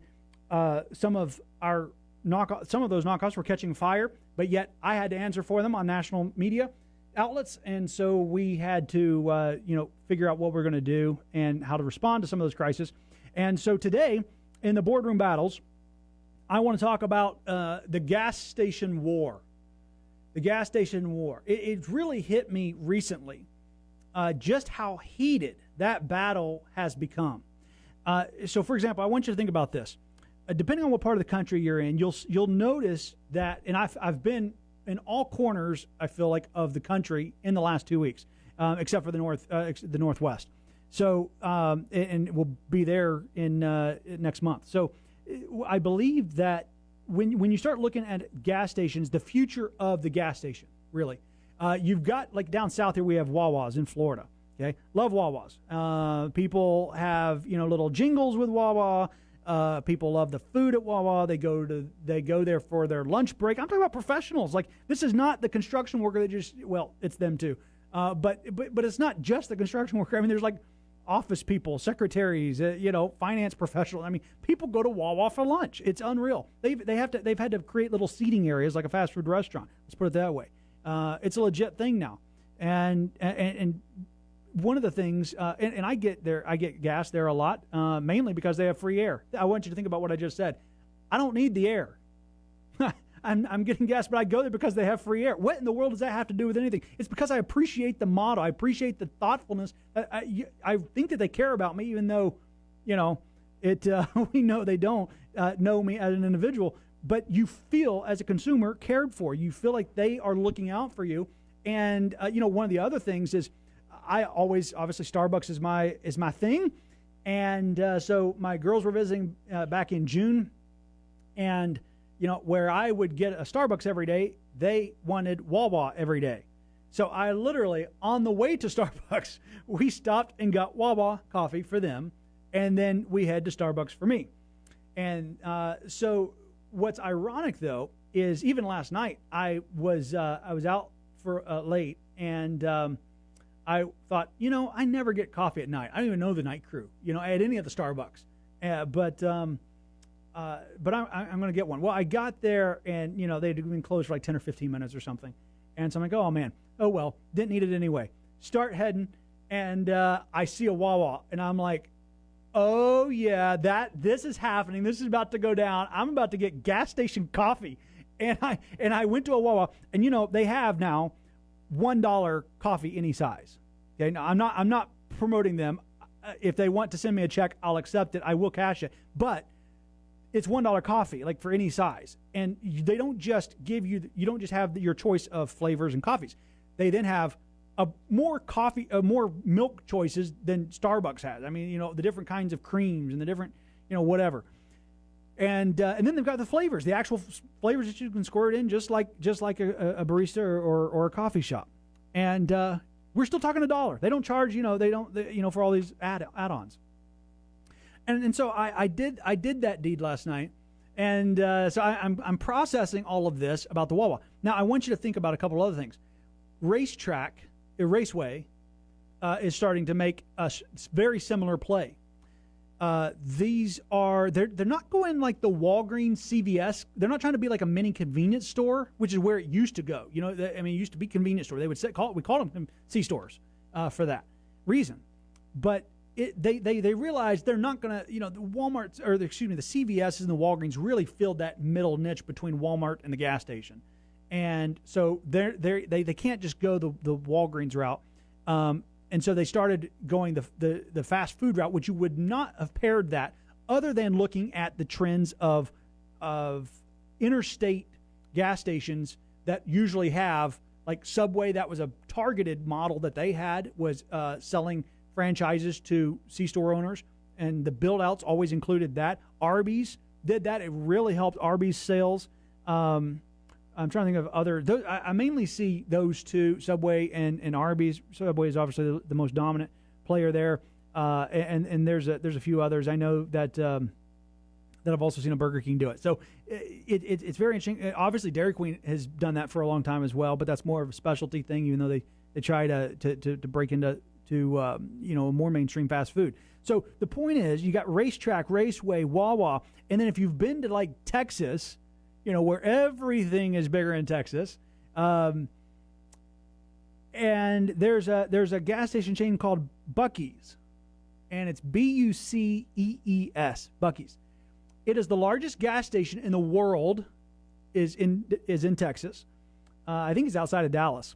[SPEAKER 1] uh, some of our knock some of those knockoffs were catching fire, but yet I had to answer for them on national media outlets, and so we had to uh, you know figure out what we're going to do and how to respond to some of those crises. And so today in the boardroom battles, I want to talk about uh, the gas station war. The gas station war. It, it really hit me recently uh, just how heated that battle has become. Uh, so, for example, I want you to think about this. Uh, depending on what part of the country you're in, you'll you'll notice that, and I've I've been in all corners. I feel like of the country in the last two weeks, um, except for the north, uh, the northwest. So, um, and, we'll be there in uh, next month. So, I believe that when when you start looking at gas stations, the future of the gas station, really, uh, you've got like down south here we have Wawas in Florida. Okay, love Wawas. Uh, people have you know little jingles with Wawa. Uh, people love the food at Wawa. They go to they go there for their lunch break. I'm talking about professionals. Like this is not the construction worker that just well, it's them too. Uh, but but but it's not just the construction worker. I mean, there's like office people, secretaries, uh, you know, finance professionals. I mean, people go to Wawa for lunch. It's unreal. They they have to they've had to create little seating areas like a fast food restaurant. Let's put it that way. Uh, it's a legit thing now, and and, and one of the things, uh, and, and, I get there, I get gas there a lot, uh, mainly because they have free air. I want you to think about what I just said. I don't need the air. I'm, I'm getting gas, but I go there because they have free air. What in the world does that have to do with anything? It's because I appreciate the model. I appreciate the thoughtfulness. I, I, I think that they care about me, even though, you know, it uh, <laughs> we know they don't uh, know me as an individual. But you feel as a consumer cared for. You feel like they are looking out for you. And uh, you know, one of the other things is I always obviously Starbucks is my is my thing, and uh, so my girls were visiting uh, back in June, and you know where I would get a Starbucks every day, they wanted Wawa every day. So I literally on the way to <laughs> Starbucks, we stopped and got Wawa coffee for them, and then we head to Starbucks for me. And uh, so what's ironic though is even last night I was uh, I was out for uh, late and. Um, I thought, you know, I never get coffee at night. I don't even know the night crew, you know, at any of the Starbucks. Uh, but um, uh, but I'm, I'm going to get one. Well, I got there and, you know, they'd been closed for like 10 or 15 minutes or something. And so I'm like, oh, man, oh, well, didn't need it anyway. Start heading, and uh, I see a Wawa, and I'm like, oh, yeah, that this is happening. This is about to go down. I'm about to get gas station coffee. <laughs> And I, and I went to a Wawa, and, you know, they have now one dollar coffee any size. Okay, now I'm not I'm not promoting them. Uh, if they want to send me a check, I'll accept it. I will cash it, but it's one dollar coffee, like for any size. And they don't just give you you don't just have your choice of flavors and coffees. They then have a more coffee, a more milk choices than Starbucks has. I mean, you know, the different kinds of creams and the different, you know, whatever and uh, and then they've got the flavors, the actual flavors that you can squirt in, just like just like a, a barista or, or, or, a coffee shop. And uh, we're still talking a dollar. They don't charge, you know, they don't, they, you know, for all these add add-ons. And and so I, I did I did that deed last night, and uh, so I, I'm I'm processing all of this about the Wawa. Now I want you to think about a couple other things. RaceTrac, a Raceway, uh, is starting to make a very similar play uh, these are they're they're not going like the Walgreens, CVS. They're not trying to be like a mini convenience store, which is where it used to go. You know, I mean, it used to be convenience store. They would say, call we called them C stores uh, for that reason. But it, they they they realized they're not going to you know the Walmart's or the, excuse me the CVS's and the Walgreens really filled that middle niche between Walmart and the gas station, and so they're they they they can't just go the the Walgreens route. Um, and so they started going the, the, the fast food route, which you would not have paired that other than looking at the trends of, of interstate gas stations that usually have like Subway. That was a targeted model that they had was uh, selling franchises to C store owners, and the build outs always included that. Arby's did that; it really helped Arby's sales. Um, I'm trying to think of other. I, I, mainly see those two, Subway and, and Arby's. Subway is obviously the, the most dominant player there, uh, and and there's a there's a few others. I know that um, that I've also seen a Burger King do it. So it, it, it's very interesting. Uh, obviously, Dairy Queen has done that for a long time as well, but that's more of a specialty thing, even though they, they try to, to, to, to break into to um, you know more mainstream fast food. So the point is, you got RaceTrac, Raceway, Wawa, and then if you've been to like Texas, you know where everything is bigger in Texas. Um, and there's a there's a gas station chain called Buc-ee's, and it's B U C E E S Buc-ee's. It is the largest gas station in the world. is in is in Texas. Uh, I think it's outside of Dallas,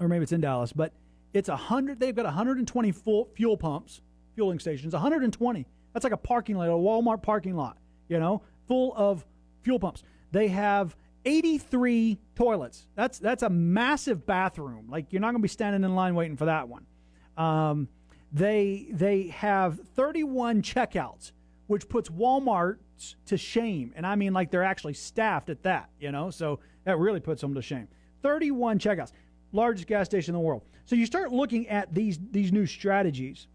[SPEAKER 1] or maybe it's in Dallas. But it's a hundred. They've got 120 full fuel pumps, fueling stations. 120. That's like a parking lot, a Walmart parking lot. You know, full of fuel pumps. They have 83 toilets. That's that's a massive bathroom. Like you're not going to be standing in line waiting for that one. Um, they they have 31 checkouts which puts Walmart to shame. And I mean, like they're actually staffed at that, you know? So that really puts them to shame. 31 checkouts, largest gas station in the world. So you start looking at these, these new strategies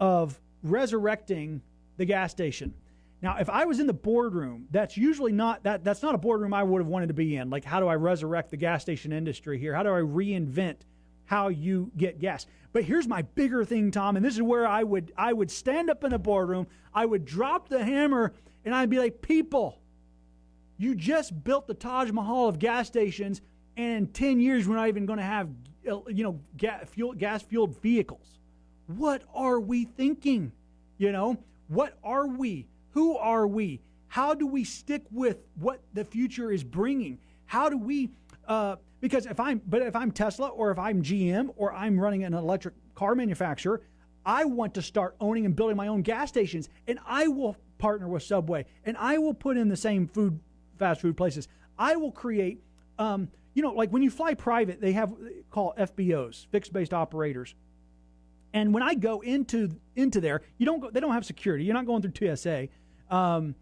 [SPEAKER 1] of resurrecting the gas station. Now, if I was in the boardroom, that's usually not that that's not a boardroom I would have wanted to be in. Like, how do I resurrect the gas station industry here? How do I reinvent how you get gas. But here's my bigger thing, Tom, and this is where I would I would stand up in a boardroom, I would drop the hammer, and I'd be like, people, you just built the Taj Mahal of gas stations, and in 10 years we're not even going to have you know gas fuel gas fueled vehicles. What are we thinking? You know, what are we? Who are we? How do we stick with what the future is bringing? How do we uh, because if I'm, but if I'm Tesla or if I'm GM or I'm running an electric car manufacturer, I want to start owning and building my own gas stations, and I will partner with Subway, and I will put in the same food, fast food places. I will create, um, you know, like when you fly private, they have call FBOs, fixed based operators. And when I go into into there, you don't go. They don't have security. You're not going through TSA. Um,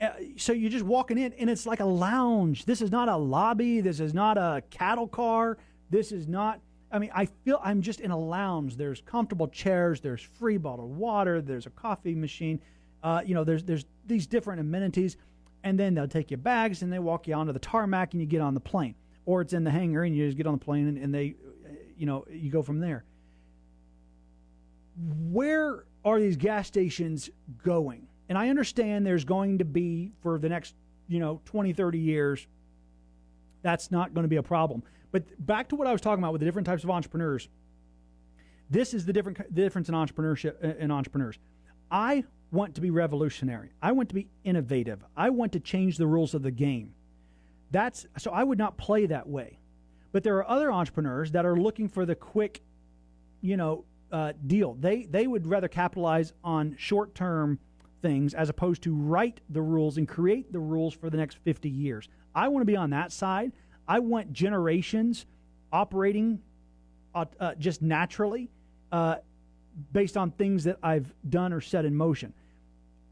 [SPEAKER 1] uh, so you're just walking in and it's like a lounge. This is not a lobby. This is not a cattle car. This is not. I mean, I feel I'm just in a lounge. There's comfortable chairs. There's free bottled water. There's a coffee machine. Uh, you know, there's there's these different amenities, and then they'll take your bags and they walk you onto the tarmac and you get on the plane, or it's in the hangar and you just get on the plane and, and they, uh, you know, you go from there. Where are these gas stations going? And I understand there's going to be, for the next, you know, 20, 30 years, that's not going to be a problem. But back to what I was talking about with the different types of entrepreneurs. This is the different the difference in entrepreneurship uh, in entrepreneurs. I want to be revolutionary. I want to be innovative. I want to change the rules of the game. That's so I would not play that way. But there are other entrepreneurs that are looking for the quick, you know, uh, deal. They they would rather capitalize on short term things as opposed to write the rules and create the rules for the next 50 years. I want to be on that side. I want generations operating uh, uh, just naturally uh, based on things that I've done or set in motion.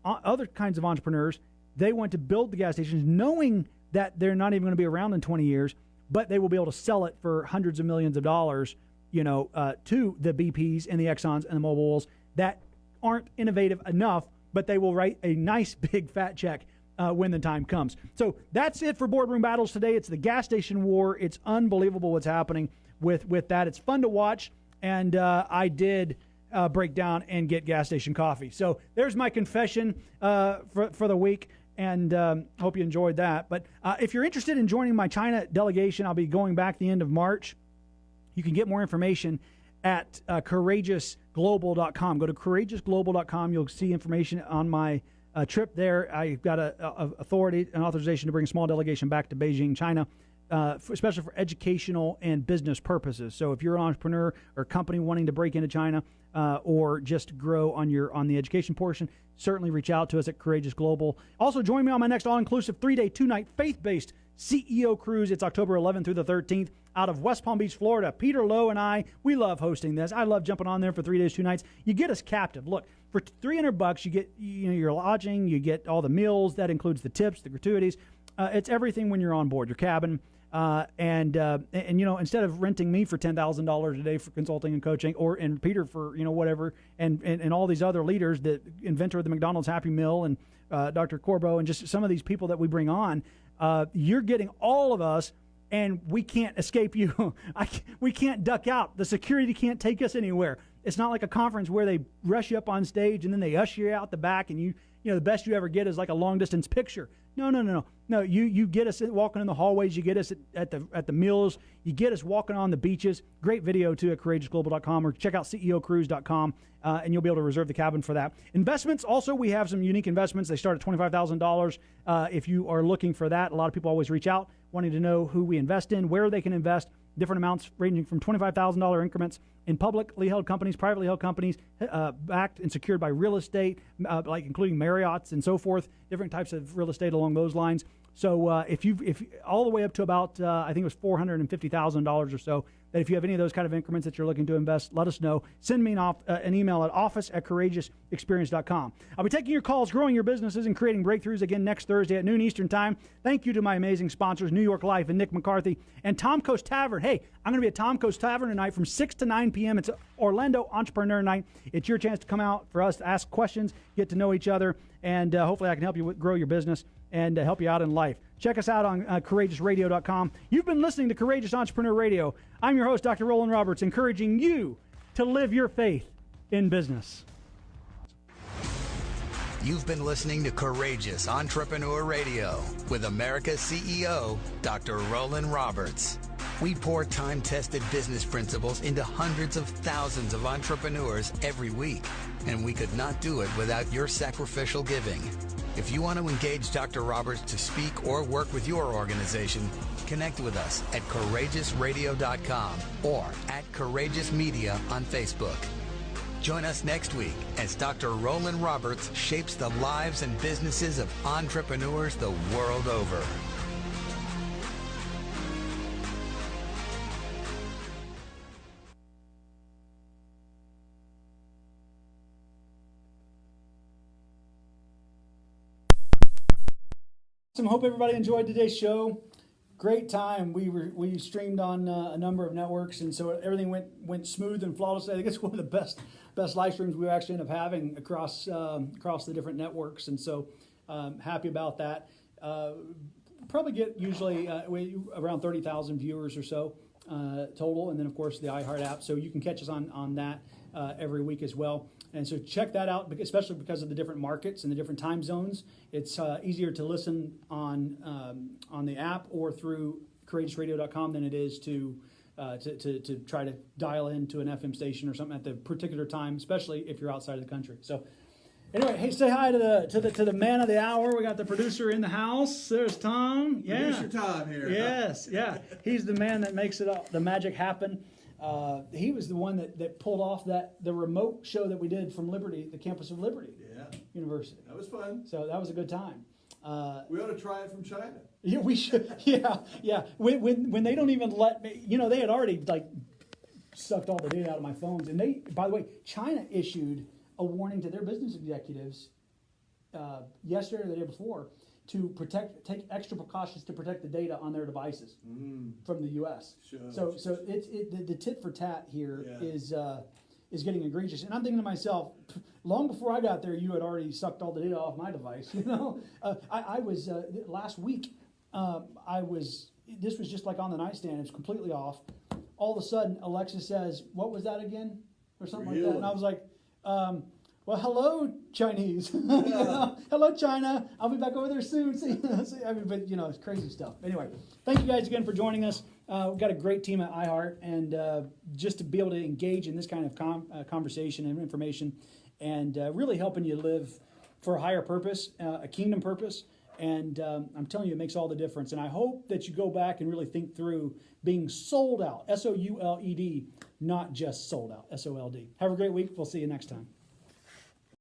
[SPEAKER 1] other kinds of entrepreneurs, they want to build the gas stations knowing that they're not even going to be around in 20 years, but they will be able to sell it for hundreds of millions of dollars, you know, uh, to the BPs and the Exxons and the Mobiles that aren't innovative enough but they will write a nice <laughs> big fat check uh, when the time comes. So that's it for boardroom battles today. It's the gas station war. It's unbelievable what's happening with with that. It's fun to watch, and uh, I did. Uh, break down and get gas station coffee. So there's my confession uh, for, for the week and um, hope you enjoyed that. But uh, if you're interested in joining my China delegation, I'll be going back the end of March. You can get more information at uh, courageousglobal.com. Go to courageousglobal.com. You'll see information on my uh, trip there. I've got a, a, authority and authorization to bring a small delegation back to Beijing, China. Uh, for, especially for educational and business purposes. So, if you're an entrepreneur or company wanting to break into China uh, or just grow on your on the education portion, certainly reach out to us at Courageous Global. Also, join me on my next all-inclusive three-day, two-night faith-based CEO cruise. It's October 11th through the 13th out of West Palm Beach, Florida. Peter Lowe and I, we love hosting this. I love jumping on there for three days, two nights. You get us captive. Look, for 300 bucks, you get you know your lodging, you get all the meals. That includes the tips, the gratuities. Uh, it's everything when you're on board your cabin. Uh, and, uh, and you know instead of renting me for ten thousand dollars a day for consulting and coaching, or and Peter for you know whatever, and, and, and all these other leaders, the inventor of the McDonald's Happy Meal, and uh, Dr. Corbo, and just some of these people that we bring on, uh, you're getting all of us and we can't escape you. <laughs> I, we can't duck out. The security can't take us anywhere. It's not like a conference where they rush you up on stage and then they usher you out the back and you, you know, the best you ever get is like a long distance picture. No, no, no, no. No, you, you get us walking in the hallways, you get us at, at the at the meals, you get us walking on the beaches. Great video too at courageousglobal.com or check out ceocruise.com uh, and you'll be able to reserve the cabin for that. Investments also, we have some unique investments. They start at $25,000 uh, if you are looking for that. A lot of people always reach out wanting to know who we invest in, where they can invest, different amounts ranging from $25,000 increments in publicly held companies, privately held companies, uh, backed and secured by real estate, uh, like including Marriott's and so forth, different types of real estate along those lines. So uh, if you if all the way up to about uh, I think it was four hundred and fifty thousand dollars or so, that if you have any of those kind of increments that you're looking to invest, let us know. Send me an, off, uh, an email at office at courageousexperience.com. I'll be taking your calls, growing your businesses, and creating breakthroughs again next Thursday at noon Eastern Time. Thank you to my amazing sponsors, New York Life and Nick McCarthy, and Tom Coast Tavern. Hey, I'm going to be at Tom Coast Tavern tonight from 6 to 9 p.m. It's Orlando Entrepreneur Night. It's your chance to come out for us to ask questions, get to know each other, and uh, hopefully I can help you grow your business and uh, help you out in life. Check us out on uh, courageousradio.com. You've been listening to Courageous Entrepreneur Radio. I'm your host, Dr. Roland Roberts, encouraging you to live your faith in business.
[SPEAKER 2] You've been listening to Courageous Entrepreneur Radio with America's CEO, Dr. Roland Roberts. We pour time tested business principles into hundreds of thousands of entrepreneurs every week, and we could not do it without your sacrificial giving. If you want to engage Dr. Roberts to speak or work with your organization, connect with us at courageousradio.com or at Courageous Media on Facebook. Join us next week as Dr. Roland Roberts shapes the lives and businesses of entrepreneurs the world over.
[SPEAKER 1] Awesome. Hope everybody enjoyed today's show. Great time. We were we streamed on uh, a number of networks, and so everything went went smooth and flawless. I think it's <laughs> one of the best best live streams we actually end up having across um, across the different networks, and so um, happy about that. Uh, probably get usually uh, around thirty thousand viewers or so uh, total, and then of course the iHeart app. So you can catch us on on that uh, every week as well. And so check that out, especially because of the different markets and the different time zones. It's uh, easier to listen on um, on the app or through courageousradio.com than it is to, uh, to, to, to try to dial into an FM station or something at the particular time, especially if you're outside of the country. So anyway, hey, say hi to the to the to the man of the hour. We got the producer in the house. There's Tom. Yeah,
[SPEAKER 3] producer Tom here.
[SPEAKER 1] Yes, yeah. He's the man that makes it all, the magic happen. Uh, he was the one that, that pulled off that the remote show that we did from Liberty, the campus of Liberty
[SPEAKER 3] yeah.
[SPEAKER 1] University.
[SPEAKER 3] That was fun.
[SPEAKER 1] So that was a good time. Uh,
[SPEAKER 3] we ought to try it from China.
[SPEAKER 1] Yeah, we should. <laughs> Yeah, yeah. When, when when they don't even let me, you know, they had already like sucked all the data out of my phones, and they, by the way, China issued a warning to their business executives uh, yesterday or the day before to protect, take extra precautions to protect the data on their devices mm. from the U.S. Sure. So, so it's it, the, the, tit for tat here yeah. is uh, is getting egregious. And I'm thinking to myself, <laughs> long before I got there, you had already sucked all the data off my device. <laughs> You know, uh, I, I, was uh, last week. Um, I was. This was just like on the nightstand. It's completely off. All of a sudden, Alexa says, "What was that again?" or something really? like that. And I was like. Um, well, hello, Chinese. <laughs> Yeah. hello, China. I'll be back over there soon. <laughs> See, see, I mean, but you know, it's crazy stuff. Anyway, thank you guys again for joining us. Uh, we've got a great team at iHeart, and uh, just to be able to engage in this kind of com- uh, conversation and information, and uh, really helping you live for a higher purpose, uh, a kingdom purpose. And um, I'm telling you, it makes all the difference. And I hope that you go back and really think through being sold out, S O U L E D, not just sold out, S O L D. Have a great week. We'll see you next time.